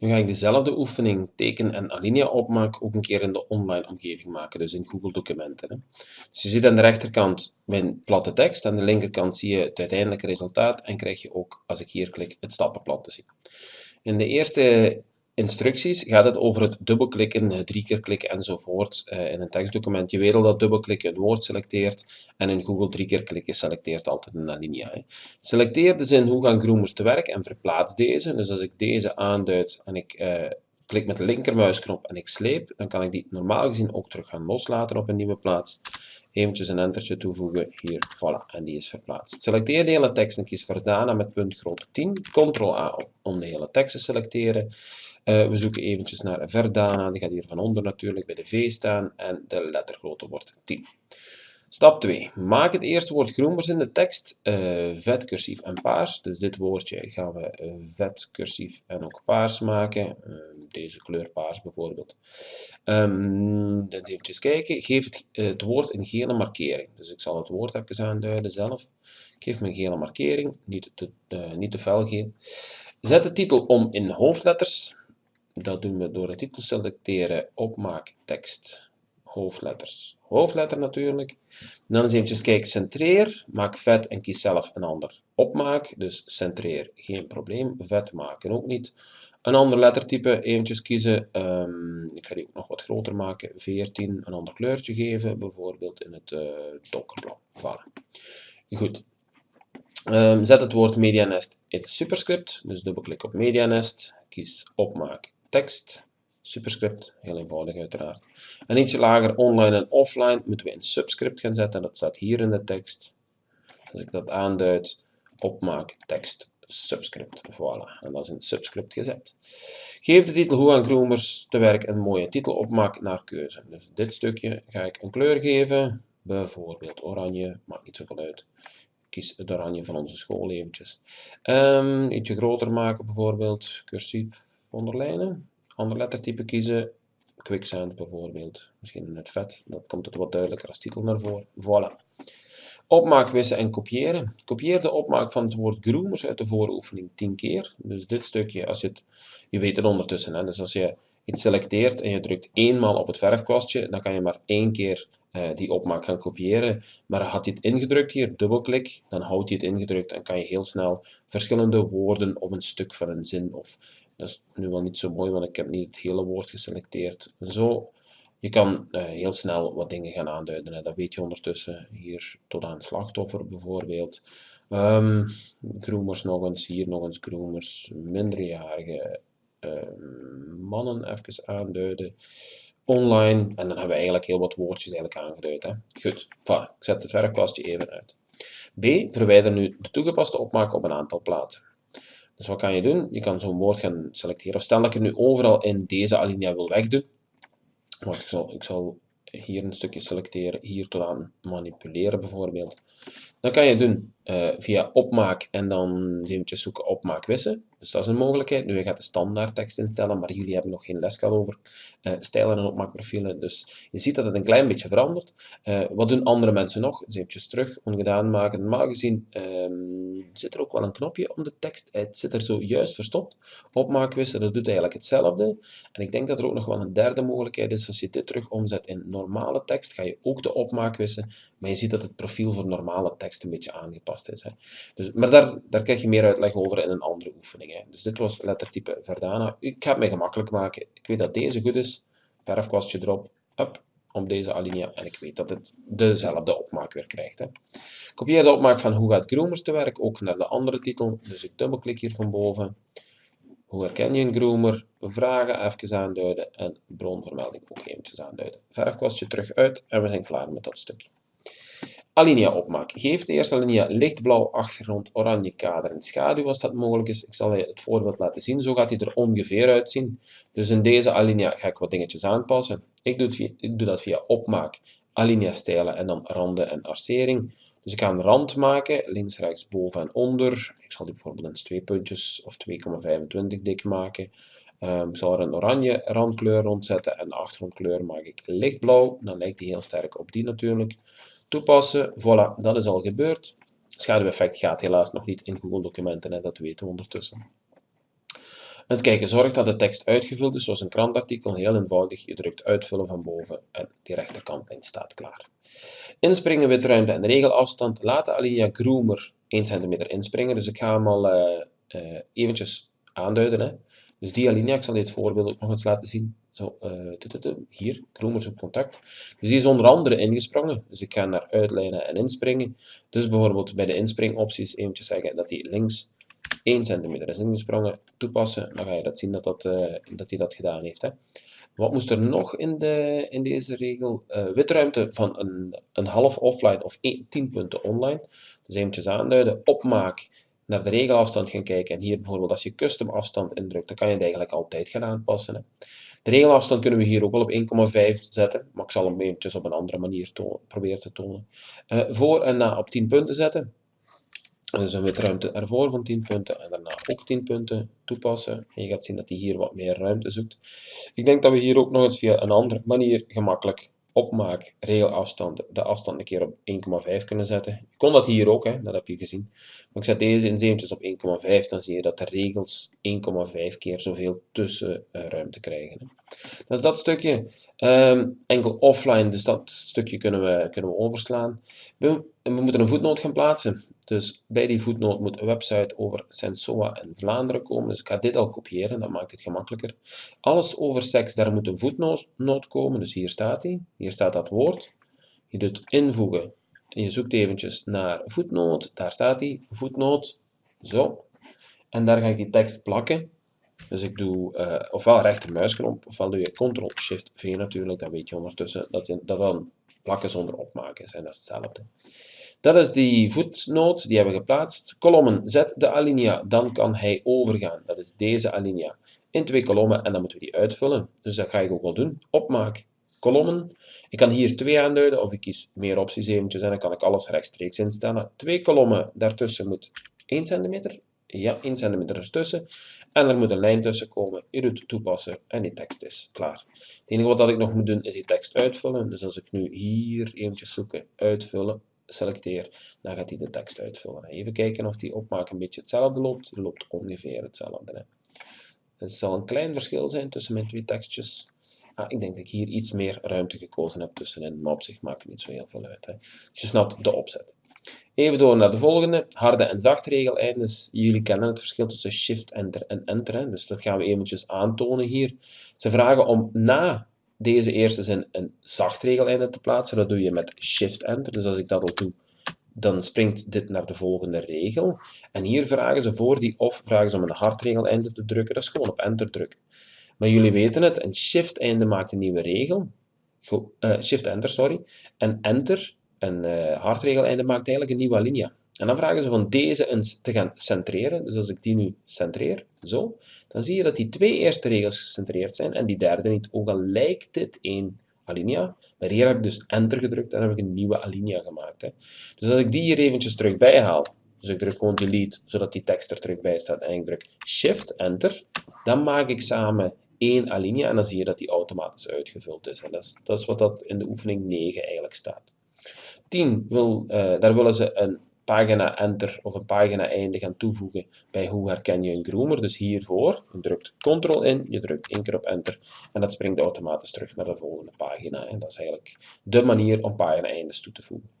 Nu ga ik dezelfde oefening teken en alinea opmaak ook een keer in de online omgeving maken, dus in Google Documenten. Hè. Dus je ziet aan de rechterkant mijn platte tekst, aan de linkerkant zie je het uiteindelijke resultaat en krijg je ook, als ik hier klik, het stappenplan te zien. In de eerste instructies gaat het over het dubbelklikken, drie keer klikken enzovoort uh, in een tekstdocument. Je weet al dat dubbelklikken een woord selecteert en in Google drie keer klikken selecteert altijd een alinea. Hè. Selecteer de zin hoe gaan groomers te werk en verplaats deze. Dus als ik deze aanduid en ik uh, klik met de linkermuisknop en ik sleep, dan kan ik die normaal gezien ook terug gaan loslaten op een nieuwe plaats. Eventjes een entertje toevoegen, hier, voilà, en die is verplaatst. Selecteer de hele tekst en kies Verdana met punt grootte 10. Ctrl-A om de hele tekst te selecteren. Uh, we zoeken eventjes naar Verdana, die gaat hier van onder natuurlijk bij de V staan en de lettergrootte wordt 10. Stap 2. Maak het eerste woord groenbers in de tekst uh, vet, cursief en paars. Dus dit woordje gaan we uh, vet, cursief en ook paars maken. Deze kleur paars bijvoorbeeld. Um, eventjes kijken. Geef het, het, woord een gele markering. Dus ik zal het woord even aanduiden zelf. Ik geef me een gele markering, niet te, niet te fel. Zet de titel om in hoofdletters. Dat doen we door de titel selecteren, opmaak, tekst, hoofdletters. Hoofdletter natuurlijk. dan eens eventjes kijken, centreer, maak vet en kies zelf een ander opmaak. Dus centreer, geen probleem. Vet maken ook niet. Een ander lettertype eventjes kiezen. Um, ik ga die ook nog wat groter maken. 14, een ander kleurtje geven, bijvoorbeeld in het uh, donkerblauw. Voilà. Goed. Um, zet het woord medianest in superscript. Dus dubbelklik op medianest. Kies opmaak tekst, superscript, heel eenvoudig uiteraard. En ietsje lager online en offline moeten we een subscript gaan zetten. Dat staat hier in de tekst. Als ik dat aanduid, opmaak tekst subscript. Voilà, en dat is in subscript gezet. Geef de titel Hoe aan groomers te werk een mooie titel opmaak naar keuze. Dus dit stukje ga ik een kleur geven, bijvoorbeeld oranje, maakt niet zoveel uit. Kies het oranje van onze school eventjes. Um, ietsje groter maken bijvoorbeeld, cursief onderlijnen. Ander lettertype kiezen. Quicksand bijvoorbeeld. Misschien in het vet. Dat komt het wat duidelijker als titel naar voren. Voilà. Opmaak, wissen en kopiëren. Kopieer de opmaak van het woord groomers uit de vooroefening 10 keer. Dus dit stukje, als je het, je weet het ondertussen, hè, dus als je iets selecteert en je drukt eenmaal op het verfkwastje, dan kan je maar één keer uh, die opmaak gaan kopiëren. Maar had je het ingedrukt hier, dubbelklik, dan houdt hij het ingedrukt en kan je heel snel verschillende woorden of een stuk van een zin of dat is nu wel niet zo mooi, want ik heb niet het hele woord geselecteerd. Zo, je kan uh, heel snel wat dingen gaan aanduiden. Hè. Dat weet je ondertussen. Hier tot aan slachtoffer bijvoorbeeld. Um, nog eens, hier nog eens groomers. Minderjarige uh, mannen even aanduiden. Online. En dan hebben we eigenlijk heel wat woordjes eigenlijk aangeduid. Goed, voilà. Ik zet het verfkwastje even uit. B. Verwijder nu de toegepaste opmaak op een aantal plaatsen. Dus wat kan je doen? Je kan zo'n woord gaan selecteren. Stel dat ik het nu overal in deze alinea wil wegdoen. Ik zal, ik zal hier een stukje selecteren, hier tot aan manipuleren bijvoorbeeld. Dan kan je doen uh, via opmaak en dan eventjes zoeken opmaak wissen. Dus dat is een mogelijkheid. Nu, je gaat de standaard tekst instellen, maar jullie hebben nog geen les gehad over uh, stijlen en opmaakprofielen. Dus je ziet dat het een klein beetje verandert. Uh, wat doen andere mensen nog? Dus eventjes terug, ongedaan maken. Normaal gezien um, zit er ook wel een knopje om de tekst. Het zit er zo juist verstopt. Opmaak wissen, dat doet eigenlijk hetzelfde. En ik denk dat er ook nog wel een derde mogelijkheid is. Als je dit terug omzet in normale tekst, ga je ook de opmaak wissen. Maar je ziet dat het profiel voor normale tekst een beetje aangepast Dus, maar daar, daar krijg je meer uitleg over in een andere oefening. Hè. Dus dit was lettertype Verdana. Ik ga het mij gemakkelijk maken. Ik weet dat deze goed is. Verfkwastje erop. Up, op deze alinea. En ik weet dat het dezelfde opmaak weer krijgt. Hè. Kopieer de opmaak van hoe gaat Groomers te werk ook naar de andere titel. Dus ik dubbelklik hier van boven. Hoe herken je een groomer? Vragen even aanduiden en bronvermelding ook eventjes aanduiden. Verfkwastje terug uit en we zijn klaar met dat stukje. Alinea opmaak. Geef de eerste alinea lichtblauw achtergrond, oranje kader en schaduw als dat mogelijk is. Ik zal je het voorbeeld laten zien. Zo gaat hij er ongeveer uitzien. Dus in deze alinea ga ik wat dingetjes aanpassen. Ik doe, doe dat via opmaak, alinea stijlen en dan randen en arcering. Dus ik ga een rand maken, links, rechts, boven en onder. Ik zal die bijvoorbeeld in twee puntjes of 2,25 dik maken. Um, ik zal er een oranje randkleur rondzetten en de achtergrondkleur maak ik lichtblauw. Dan lijkt die heel sterk op die natuurlijk toepassen. Voilà, dat is al gebeurd. Schaduweffect gaat helaas nog niet in Google Documenten, dat weten we ondertussen. En kijken, zorg dat de tekst uitgevuld is, zoals een krantartikel, heel eenvoudig. Je drukt uitvullen van boven en die rechterkantlijn staat klaar. Inspringen, witruimte en regelafstand. Laat de alinea groomer 1 cm inspringen. Dus ik ga hem al uh, uh, eventjes aanduiden. Hè. Dus die alinea, ik zal dit voorbeeld ook nog eens laten zien. Zo, uh, hier, Groomer zoekt contact. Dus die is onder andere ingesprongen. Dus ik ga naar uitlijnen en inspringen. Dus bijvoorbeeld bij de inspringopties eventjes zeggen dat die links 1 cm is ingesprongen. Toepassen, dan ga je dat zien dat, dat, uh, dat hij dat gedaan heeft. Hè. Wat moest er nog in, de, in deze regel? Uh, witruimte van een, een half offline of 1, 10 punten online. Dus eventjes aanduiden. Opmaak naar de regelafstand gaan kijken. En hier bijvoorbeeld als je custom afstand indrukt, dan kan je het eigenlijk altijd gaan aanpassen. Hè. De regelafstand kunnen we hier ook wel op 1,5 zetten, maar ik zal hem eventjes op een andere manier proberen te tonen. Uh, voor en na op 10 punten zetten. Dus een witruimte ervoor van 10 punten en daarna ook 10 punten toepassen. En je gaat zien dat hij hier wat meer ruimte zoekt. Ik denk dat we hier ook nog eens via een andere manier gemakkelijk opmaak, regelafstand, de afstand een keer op 1,5 kunnen zetten. Je kon dat hier ook, hè, dat heb je gezien. Maar ik zet deze in eventjes op 1,5, dan zie je dat de regels 1,5 keer zoveel tussenruimte krijgen. Dat is dat stukje. Um, enkel offline, dus dat stukje kunnen we, kunnen we overslaan. We, we moeten een voetnoot gaan plaatsen. Dus bij die voetnoot moet een website over Sensoa en Vlaanderen komen. Dus ik ga dit al kopiëren, dat maakt het gemakkelijker. Alles over seks, daar moet een voetnoot komen. Dus hier staat hij. Hier staat dat woord. Je doet invoegen. En je zoekt eventjes naar voetnoot. Daar staat hij. Voetnoot. Zo. En daar ga ik die tekst plakken. Dus ik doe uh, ofwel rechtermuisknop, ofwel doe je Ctrl-Shift-V natuurlijk. Dan weet je ondertussen dat, je, dat dan plakken zonder opmaken zijn. Dat is hetzelfde. Dat is die voetnoot, die hebben we geplaatst. Kolommen, zet de alinea, dan kan hij overgaan. Dat is deze alinea. In twee kolommen en dan moeten we die uitvullen. Dus dat ga ik ook wel doen. Opmaak, kolommen. Ik kan hier twee aanduiden of ik kies meer opties eventjes en dan kan ik alles rechtstreeks instellen. Twee kolommen, daartussen moet 1 cm. Ja, 1 cm ertussen. En er moet een lijn tussen komen. Je doet toepassen en die tekst is klaar. Het enige wat ik nog moet doen is die tekst uitvullen. Dus als ik nu hier eventjes zoeken, uitvullen, selecteer, dan gaat hij de tekst uitvullen. Even kijken of die opmaak een beetje hetzelfde loopt. Die loopt ongeveer hetzelfde. Hè. Het zal een klein verschil zijn tussen mijn twee tekstjes. Ah, ik denk dat ik hier iets meer ruimte gekozen heb tussenin, maar op zich maakt het niet zo heel veel uit. Hè. Dus je snapt de opzet. Even door naar de volgende, harde en zachte regeleindes. Jullie kennen het verschil tussen shift, enter en enter. Dus dat gaan we eventjes aantonen hier. Ze vragen om na deze eerste zin een zacht regeleinde te plaatsen. Dat doe je met Shift-Enter. Dus als ik dat al doe, dan springt dit naar de volgende regel. En hier vragen ze voor die of vragen ze om een hard regeleinde te drukken. Dat is gewoon op Enter drukken. Maar jullie weten het, een Shift-einde maakt een nieuwe regel. Uh, Shift-Enter, sorry. En Enter, een uh, hard regeleinde, maakt eigenlijk een nieuwe alinea. En dan vragen ze van deze eens te gaan centreren. Dus als ik die nu centreer, zo, dan zie je dat die twee eerste regels gecentreerd zijn en die derde niet. Ook al lijkt dit één alinea, maar hier heb ik dus enter gedrukt en heb ik een nieuwe alinea gemaakt. Hè. Dus als ik die hier eventjes terug bijhaal, dus ik druk gewoon delete, zodat die tekst er terug bij staat en ik druk shift enter, dan maak ik samen één alinea en dan zie je dat die automatisch uitgevuld is. En dat is, dat is wat dat in de oefening 9 eigenlijk staat. 10, wil, uh, daar willen ze een pagina enter of een pagina einde gaan toevoegen bij hoe herken je een groomer. Dus hiervoor, je drukt ctrl in, je drukt één keer op enter en dat springt automatisch terug naar de volgende pagina. En dat is eigenlijk de manier om pagina eindes toe te voegen.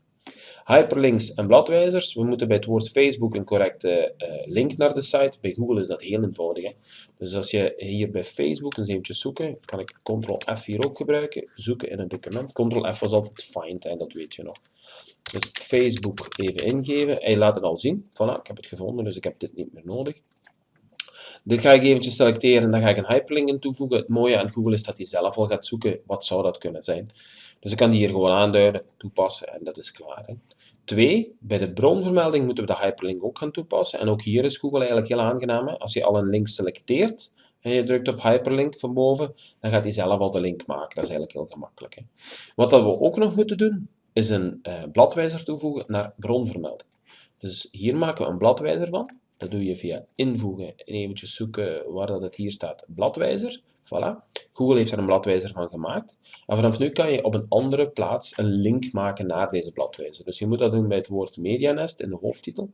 Hyperlinks en bladwijzers. We moeten bij het woord Facebook een correcte uh, link naar de site. Bij Google is dat heel eenvoudig. Hè? Dus als je hier bij Facebook eens eventjes zoeken, kan ik Ctrl-F hier ook gebruiken. Zoeken in een document. Ctrl-F was altijd find, dat weet je nog. Dus Facebook even ingeven. Hij laat het al zien. Voilà, ik heb het gevonden, dus ik heb dit niet meer nodig. Dit ga ik eventjes selecteren en dan ga ik een hyperlink in toevoegen. Het mooie aan Google is dat hij zelf al gaat zoeken wat zou dat kunnen zijn. Dus ik kan die hier gewoon aanduiden, toepassen en dat is klaar. Twee, bij de bronvermelding moeten we de hyperlink ook gaan toepassen. En ook hier is Google eigenlijk heel aangenaam. Als je al een link selecteert en je drukt op hyperlink van boven, dan gaat hij zelf al de link maken. Dat is eigenlijk heel gemakkelijk. Hè. Wat dat we ook nog moeten doen, is een uh, bladwijzer toevoegen naar bronvermelding. Dus hier maken we een bladwijzer van. Dat doe je via invoegen en eventjes zoeken waar dat het hier staat, bladwijzer. Voilà. Google heeft er een bladwijzer van gemaakt. En vanaf nu kan je op een andere plaats een link maken naar deze bladwijzer. Dus je moet dat doen bij het woord medianest in de hoofdtitel.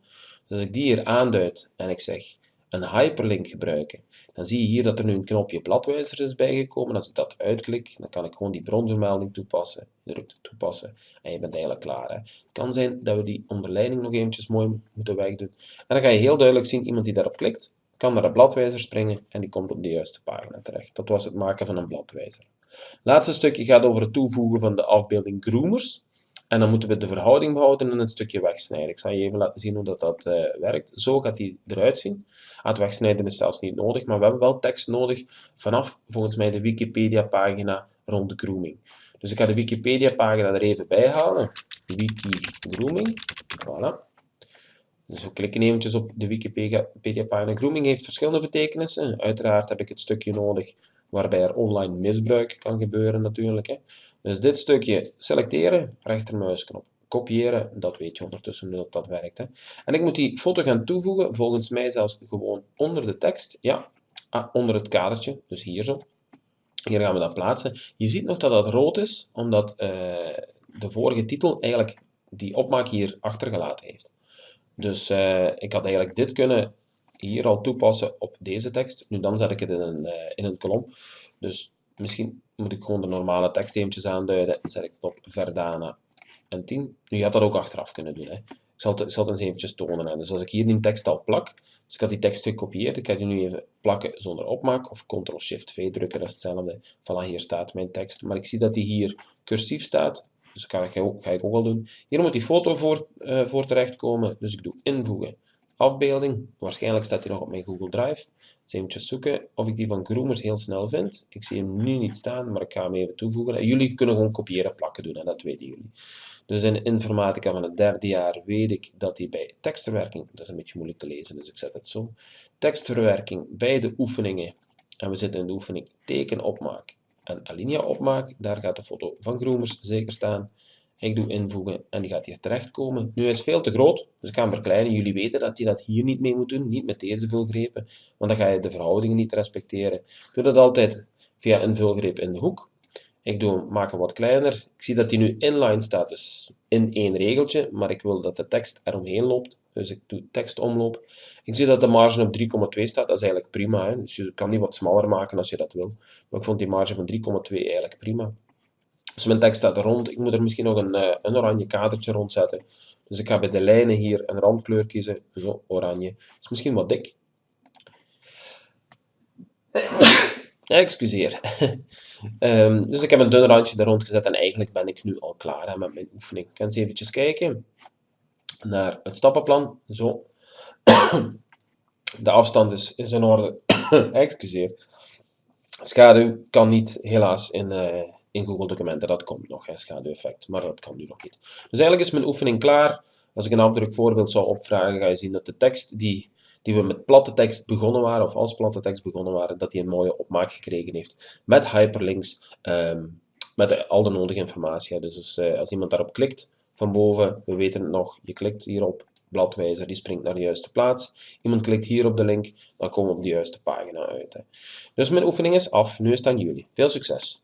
Dus als ik die hier aanduid en ik zeg een hyperlink gebruiken, dan zie je hier dat er nu een knopje bladwijzer is bijgekomen. Als ik dat uitklik, dan kan ik gewoon die bronvermelding toepassen. Druk toepassen en je bent eigenlijk klaar. Hè. Het kan zijn dat we die onderleiding nog eventjes mooi moeten wegdoen. En dan ga je heel duidelijk zien, iemand die daarop klikt, kan naar de bladwijzer springen en die komt op de juiste pagina terecht. Dat was het maken van een bladwijzer. Laatste stukje gaat over het toevoegen van de afbeelding groomers. En dan moeten we de verhouding behouden en een stukje wegsnijden. Ik zal je even laten zien hoe dat, dat uh, werkt. Zo gaat die eruit zien. Het wegsnijden is zelfs niet nodig, maar we hebben wel tekst nodig vanaf volgens mij de Wikipedia-pagina rond de grooming. Dus ik ga de Wikipedia-pagina er even bij halen. Wiki grooming. Voilà. Dus we klikken eventjes op de Wikipedia-pagina. Grooming heeft verschillende betekenissen. Uiteraard heb ik het stukje nodig waarbij er online misbruik kan gebeuren natuurlijk. Hè. Dus dit stukje selecteren, rechtermuisknop, kopiëren, dat weet je ondertussen dat dat werkt. Hè. En ik moet die foto gaan toevoegen, volgens mij zelfs gewoon onder de tekst, ja, ah, onder het kadertje, dus hier zo. Hier gaan we dat plaatsen. Je ziet nog dat dat rood is, omdat uh, de vorige titel eigenlijk die opmaak hier achtergelaten heeft. Dus uh, ik had eigenlijk dit kunnen hier al toepassen op deze tekst. Nu dan zet ik het in een, uh, in een kolom. Dus misschien moet ik gewoon de normale teksteentjes aanduiden. Dan zet ik het op Verdana en 10. Nu, je had dat ook achteraf kunnen doen. Hè. Ik zal het, zal het eens eventjes tonen. Hè. Dus als ik hier die tekst al plak, dus ik had die tekst gekopieerd, ik ga die nu even plakken zonder opmaak, of Ctrl-Shift-V drukken, dat is hetzelfde. Voilà, hier staat mijn tekst. Maar ik zie dat die hier cursief staat, dus dat ga ik, ook, ga ook wel doen. Hier moet die foto voor, uh, voor terechtkomen, dus ik doe invoegen afbeelding. Waarschijnlijk staat hij nog op mijn Google Drive. Dus zoeken of ik die van Groomers heel snel vind. Ik zie hem nu niet staan, maar ik ga hem even toevoegen. jullie kunnen gewoon kopiëren plakken doen, en dat weten jullie. Dus in informatica van het derde jaar weet ik dat hij bij tekstverwerking, dat is een beetje moeilijk te lezen, dus ik zet het zo. Tekstverwerking bij de oefeningen, en we zitten in de oefening tekenopmaak en alinea opmaak, daar gaat de foto van Groomers zeker staan. Ik doe invoegen en die gaat hier terechtkomen. Nu is veel te groot, dus ik ga hem verkleinen. Jullie weten dat je dat hier niet mee moet doen, niet met deze vulgrepen, want dan ga je de verhoudingen niet respecteren. Ik doe dat altijd via een vulgreep in de hoek. Ik doe hem wat kleiner. Ik zie dat hij nu inline staat, dus in één regeltje, maar ik wil dat de tekst eromheen loopt. Dus ik doe tekstomloop. Ik zie dat de marge op 3,2 staat, dat is eigenlijk prima. Hè? Dus je kan die wat smaller maken als je dat wil. Maar ik vond die marge van 3,2 eigenlijk prima. Dus mijn tekst staat rond. Ik moet er misschien nog een, uh, een oranje kadertje rond zetten. Dus ik ga bij de lijnen hier een randkleur kiezen. Zo, oranje. Is misschien wat dik. Excuseer. um, dus ik heb een dun randje er rond gezet en eigenlijk ben ik nu al klaar met mijn oefening. Ik kan eens eventjes kijken naar het stappenplan. Zo. De afstand is, is in orde. Excuseer. Schaduw kan niet helaas in, uh, in Google Documenten. Dat komt nog, schaduweffect, maar dat kan nu nog niet. Dus eigenlijk is mijn oefening klaar. Als ik een afdrukvoorbeeld zou opvragen, ga je zien dat de tekst die, die we met platte tekst begonnen waren, of als platte tekst begonnen waren, dat die een mooie opmaak gekregen heeft. Met hyperlinks, um, met al de nodige informatie. Dus, uh, als iemand daarop klikt, van boven, we weten het nog, je klikt hierop, bladwijzer, die springt naar de juiste plaats. Iemand klikt hier op de link, dan komen we op de juiste pagina uit. Hè. Dus mijn oefening is af, nu is het aan jullie. Veel succes!